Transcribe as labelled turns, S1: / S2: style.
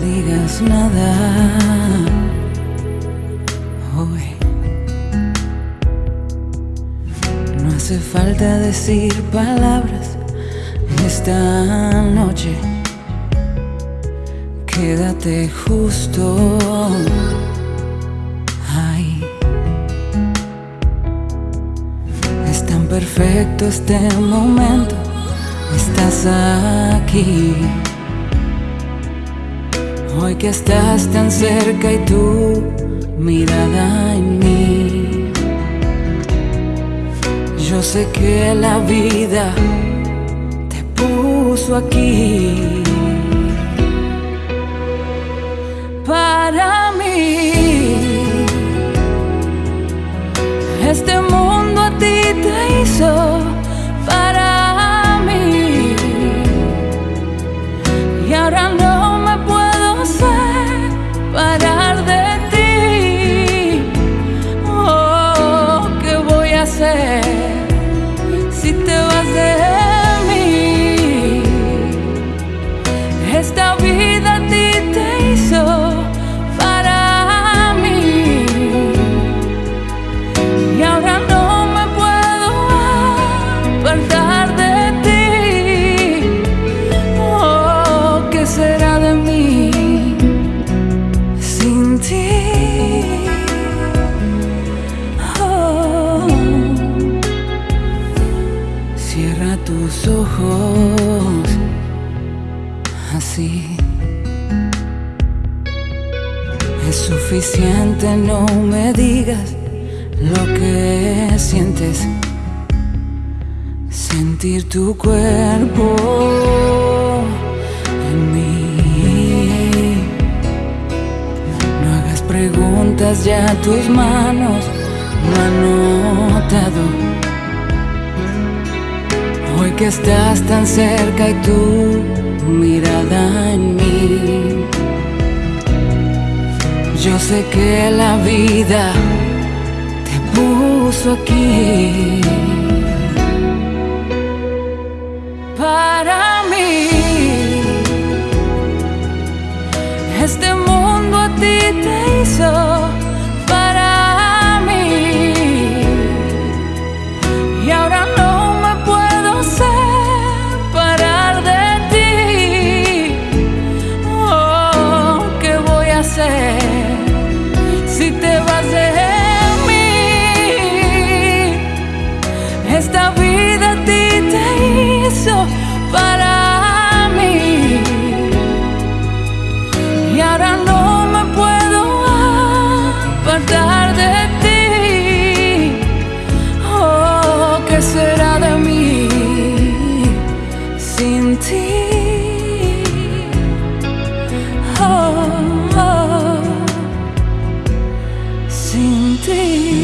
S1: digas nada hoy. No hace falta decir palabras esta noche. Quédate justo ahí. Es tan perfecto este momento. Estás aquí. Hoy que estás tan cerca y tu mirada en mí. Yo sé que la vida te puso aquí. Para mí, Oh. Cierra tus ojos así. Es suficiente, no me digas lo que sientes. Sentir tu cuerpo ya tus manos lo han notado. Hoy que estás tan cerca y tu mirada en mí. Yo sé que la vida te puso aquí. Para mí, este mundo a ti te hizo. apartar de ti. Oh, ¿qué será de mí sin ti? Oh, oh sin ti.